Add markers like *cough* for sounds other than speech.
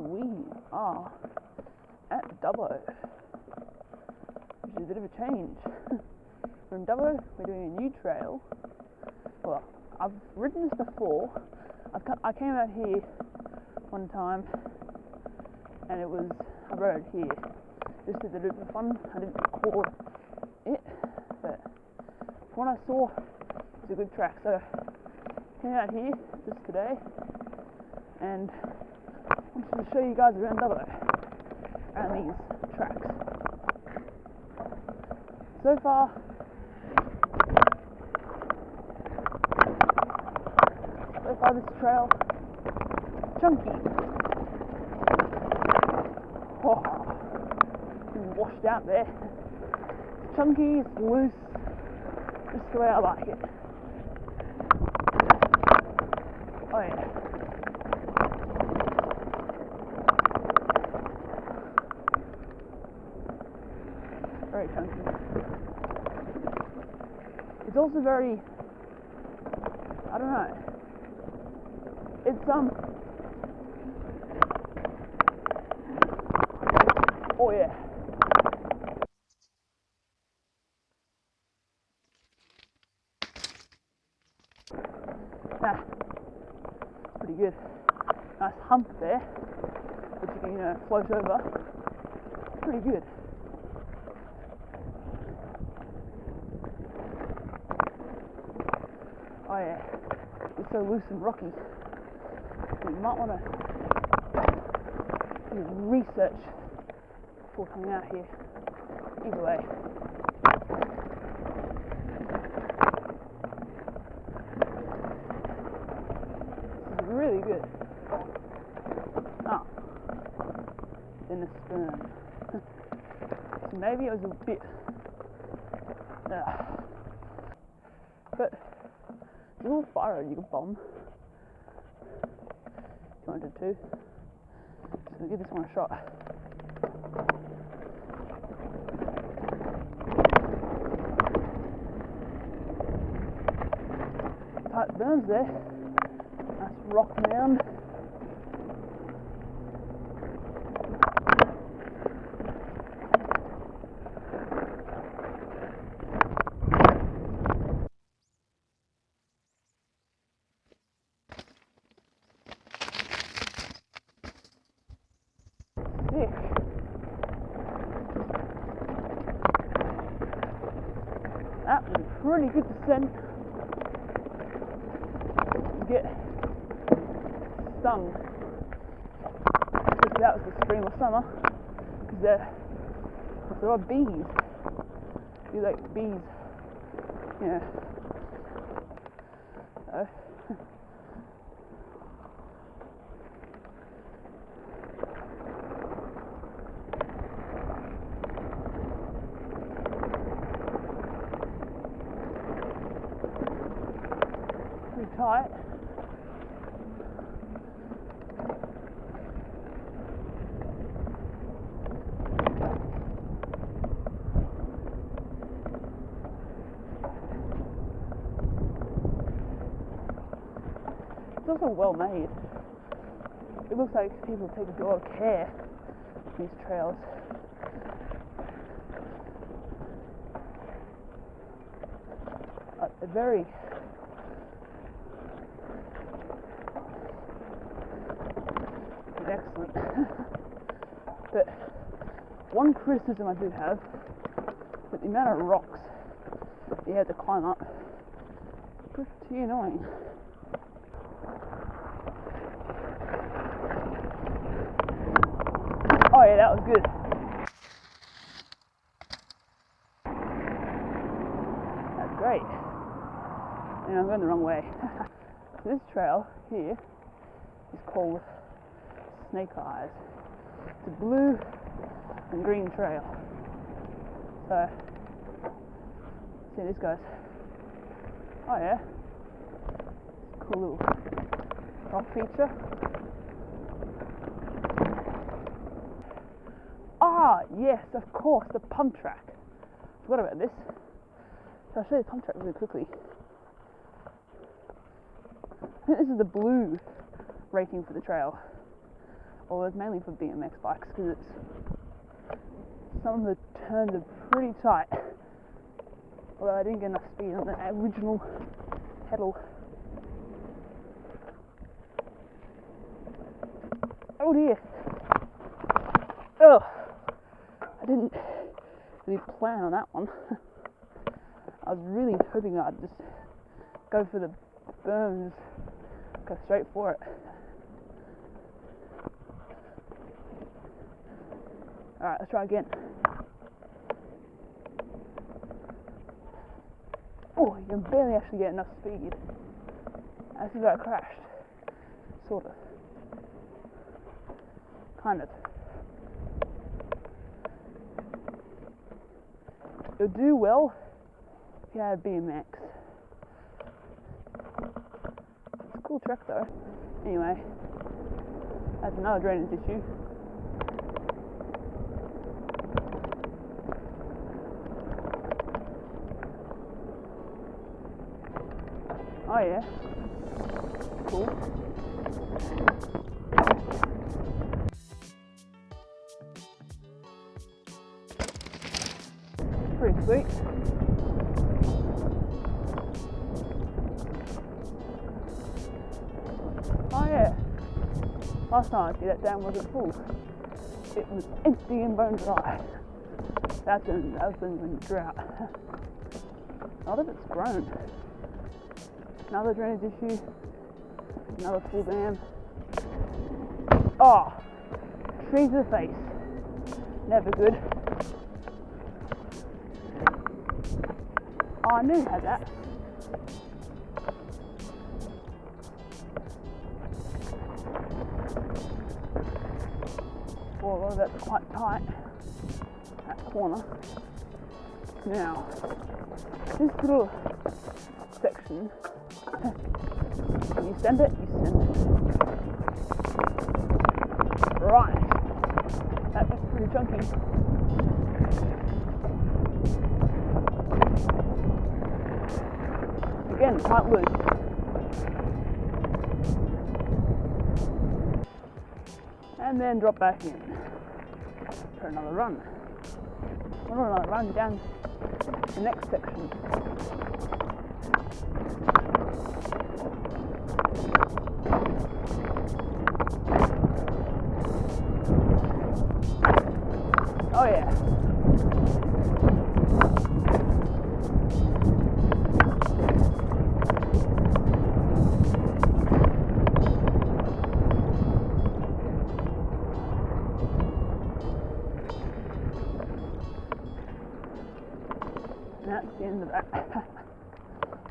we are ah, at Dubbo, which is a bit of a change. *laughs* From Dubbo, we're doing a new trail. Well, I've ridden this before. I came out here one time, and it was I rode here just as a loop of fun. I didn't record it, but what I saw, it's a good track. So came out here just today, and to show you guys around Dubbo, around these tracks. So far, so far this trail, chunky. Oh, washed out there. It's chunky, it's loose, just the way I like it. Oh yeah. Very chunky. It's also very I don't know. It's um Oh yeah. Ah, pretty good. Nice hump there, which you can you know float over. Pretty good. Yeah, it's so loose and rocky. So You might want to do research before coming out here. Either way. Really good. Ah, then the sperm. *laughs* so maybe it was a bit. Uh, but a little fire you could bomb. If you wanted to. So give this one a shot. Tight berms there. Nice rock mound. Pretty good descent. You get stung. That was the spring or summer, because there, there's a lot of bees. You like bees, yeah. So, pretty tight. It's also well made. It looks like people take a lot of care these trails. Uh, they're very is *laughs* excellent. but one criticism I do have that the amount of rocks you have to climb up pretty annoying. Oh yeah, that was good. That's great. And I'm going the wrong way. *laughs* this trail here is called Snake Eyes. It's a blue and green trail. So, see this goes. Oh yeah, cool little rock feature. Ah, yes, of course, the pump track. Forgot about this. So I'll show you the pump track really quickly. This is the blue rating for the trail. Well, it's mainly for BMX bikes because it's some of the turns are pretty tight. Although I didn't get enough speed on the original pedal. Oh dear. Oh, I didn't really plan on that one. *laughs* I was really hoping I'd just go for the berms, go straight for it. Alright, let's try again. Oh, you can barely actually get enough speed. As if I crashed. Sort of. Kind of. It'll do well if you had a BMX. It's a cool track though. Anyway, that's another drainage issue. Oh yeah. Cool. Pretty sweet. Oh yeah. Last time I see that dam wasn't full. It was empty and bone dry. That's been that's in drought. *laughs* Not that it's grown. Another drainage issue. Another full dam. Oh, trees to the face. Never good. Oh, I knew had that. Well, that's quite tight, that corner. Now, this little section, you send it, you send it. Right. That looks pretty chunky. Again, quite loose. And then drop back in for another run. Another run down the next section.